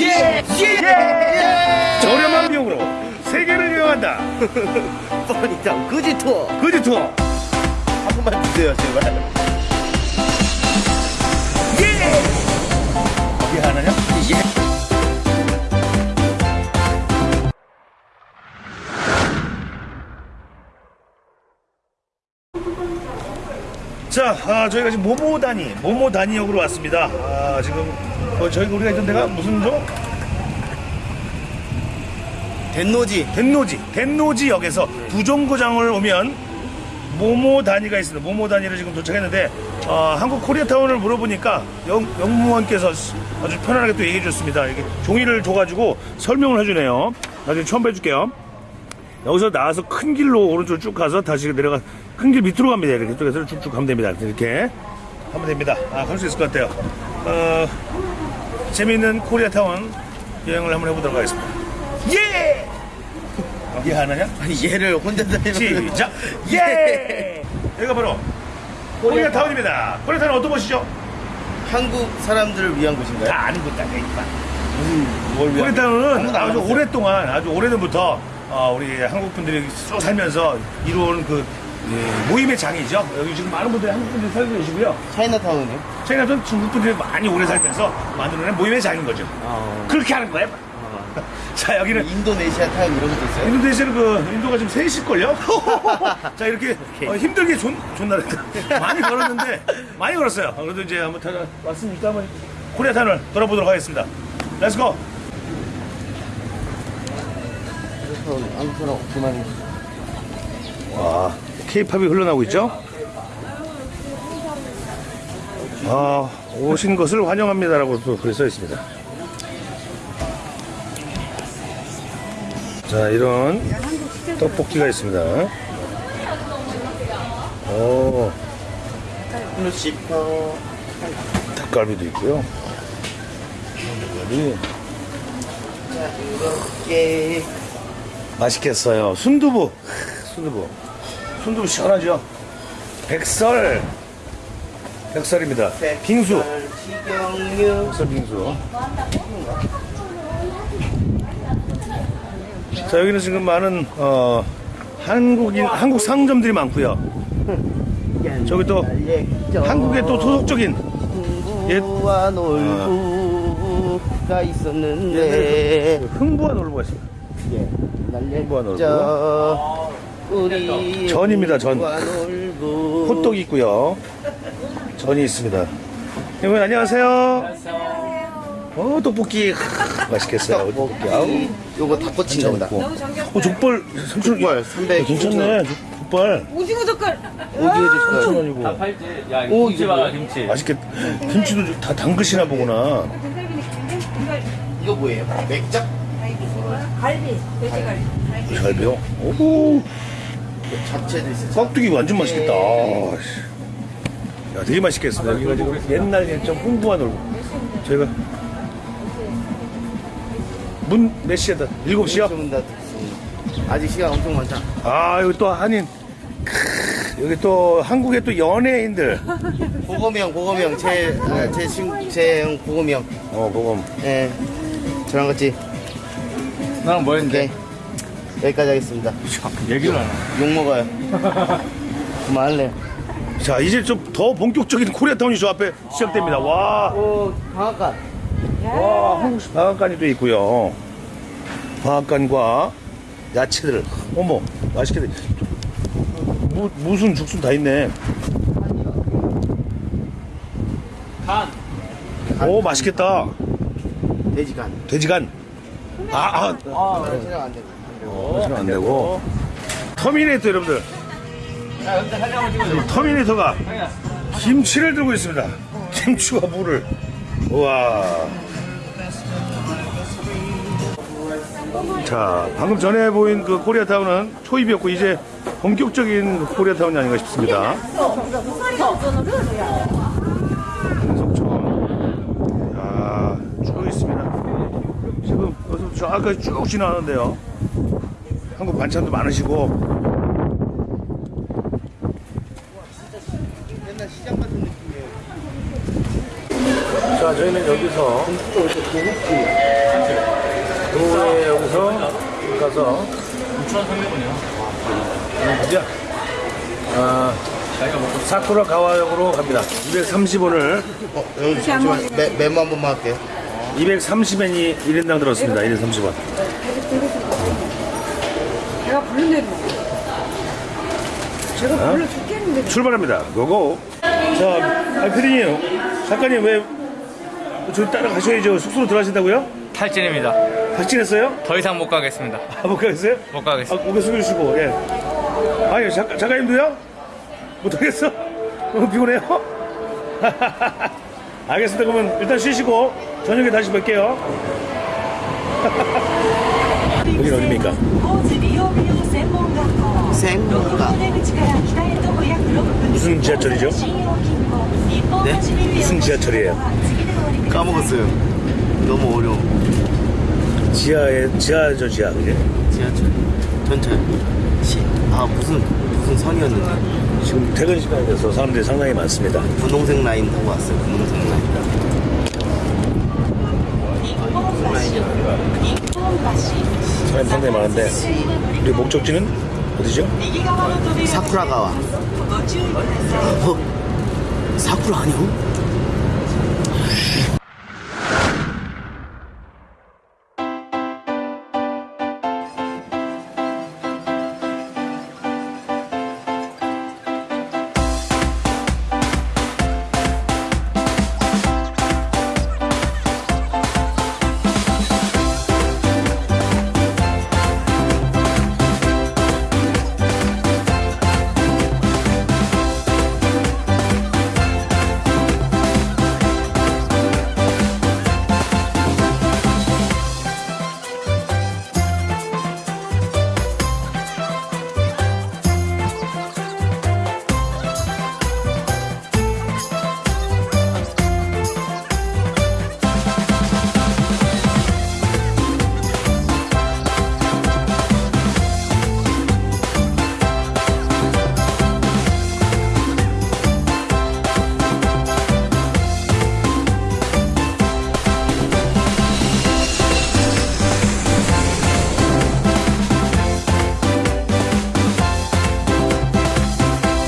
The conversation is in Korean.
예! 예! 저렴한 비용으로 세계를 여행한다. 뻔히다 그지 투어 그지 투어. 한 번만 주세요 제발 예! 이게 하나냐? 예 자, 아, 저희가 지금 모모다니, 모모다니역으로 왔습니다. 아, 지금 어, 저희가 우리가 있던 데가 무슨 죠? 덴노지 덴노지, 덴노지역에서 부정거장을 오면 모모다니가 있습니다. 모모다니를 지금 도착했는데 어, 한국 코리아타운을 물어보니까 영, 영무원께서 아주 편안하게 또 얘기해 줬습니다. 이게 종이를 줘가지고 설명을 해주네요. 나중에 처음 해줄게요. 여기서 나와서 큰 길로 오른쪽으로 쭉 가서 다시 내려가 큰 길 밑으로 갑니다. 이렇게 이쪽에서 쭉쭉 가면 됩니다. 이렇게 하면 됩니다. 아, 갈 수 있을 것 같아요. 어, 재미있는 코리아타운 여행을 한번 해보도록 하겠습니다. 예! 이해 하나냐? 얘를 혼자 다니는 시작! 예! 여기가 바로 코리아타운입니다. 코리아타운 어떤 곳이죠? 한국 사람들을 위한 곳인가요? 다 아는 곳 같아, 이봐. 무슨 뭘 위한 코리아타운은 아주. 오랫동안, 아주 오래전부터 어, 우리 한국 분들이 쭉 살면서 이루어온 그 예, 모임의 장이죠. 여기 지금 많은 분들이 한국 분들이 살고 계시고요. 차이나타운이요? 차이나타운 중국 분들이 많이 오래 살면서 만들어낸 모임의 장인 거죠. 아, 그렇게 하는 거예요. 자, 여기는 인도네시아 타운 이런 것도 있어요? 인도네시아는 그 인도가 지금 셋일걸요? 자 이렇게 어, 힘들게 존, 존나 많이 걸었는데 많이 걸었어요 그래도 이제 한번 다 왔으니까 한번 코리아타운을 돌아보도록 하겠습니다 Let's go 그래서 한국 사람 그만 와 케이팝이 흘러나오고 있죠? 아 오신 것을 환영합니다 라고 또 글에 써 있습니다. 자 이런 떡볶이가 있습니다. 오. 닭갈비도 있고요. 닭갈비. 이렇게. 맛있겠어요. 순두부, 순두부, 순두부 시원하죠. 백설, 백설입니다. 빙수, 백설 빙수. 자 여기는 지금 많은 어, 한국인 한국 상점들이 많고요. 저기 또 한국의 또 토속적인 옛- 놀부가 있었는데 흥부한 놀부가 있습니다. 예, 흥부한 놀부. 전입니다, 전. 호떡이 있고요. 전이 있습니다. 여러분 안녕하세요. 어 떡볶이 맛있겠어요. 떡볶이. 아우. 요거 닭꼬치인가 보다 있고. 어 족발 족발 300 괜찮네. 족- 족발 오징어 젓갈. 오징어 젓갈 원이고 팔찌 야 오, 이거 김치 봐라? 김치 맛있겠. 김치도 다 담그시나 보구나. 이거 뭐예요? 맥작? 갈비, 돼지갈비. 잘 배워. 오 자체도 있어요 깍두기 완전 맛있겠다. 아, 씨. 야 되게 맛있겠습니다. 여기가 지금 옛날 옛적 흥부한 놀고 저희가 문 몇 시에다? 일곱 시요? 문 닫았습니다. 아직 시간 엄청 많다 아 여기 또 한인 크, 여기 또 한국의 또 연예인들 고검이 형 고검이 형 제 아, 제 친구 제형 고검이 형어 그거 예. 저랑 같이 나랑 뭐 오케이 여기까지 하겠습니다 얘기를 안 해. 욕 먹어요 그만할래 자 이제 좀 더 본격적인 코리아타운이 저 앞에 시작됩니다 와, 오 방앗간 와 한국식 방앗간이 또 있고요 방앗간과 야채들 어머 맛있게 무, 무슨 죽순 다 있네 간오 맛있겠다 돼지간 돼지간 아 아 아, 촬영 안되 고 어, 안 되고 터미네이터 여러분들 터미네이터가 김치를 들고 있습니다. 김치와 물을. 우와. 자, 방금 전에 보인 그 코리아타운은 초입이었고, 이제 본격적인 코리아타운이 아닌가 싶습니다. 속초. 야, 쭉 있습니다. 지금 여기서 저까지 쭉 지나가는데요. 한국 반찬도 많으시고, 옛날 시장 같은 느낌이에요 자, 저희는 여기서 도에 여기서 가서 우천 상대분이야. 이제 아, 자기가 먹고 사쿠라 가와역으로 갑니다. 230원을 어, 여기 잠시만 메, 메모 한 번만 할게요. 230엔이 1인당 들었습니다. 1인 30원. 내가 부른 대로. 제가 어? 불러 죽겠는데. 출발합니다. 고고. 자, 아, 피디님, 작가님 왜 저희 따라가셔야죠. 숙소로 들어가신다고요? 탈진입니다. 박진했어요? 더 이상 못 가겠습니다. 아, 못 가겠어요? 못 아, 가겠습니다. 고개 숙여주시고, 예. 아니, 작가, 작가님도요? 못하겠어? 너무 피곤해요? 알겠습니다. 그러면 일단 쉬시고, 저녁에 다시 뵐게요. 여긴 어디입니까? 생문가 무슨 지하철이죠? 네? 무슨 지하철이에요? 까먹었어요 너무 어려워 지하에 지하죠 지하 그게? 지하철 전철 시, 아 무슨 무슨 선이었는데 지금 퇴근 시간이 돼서 사람들이 상당히 많습니다 분홍색 라인 타고 왔어요 분홍색 라인 사람이 상당히 많은데 우리 목적지는 어디죠? 사쿠라가와 어? 사쿠라 아니요?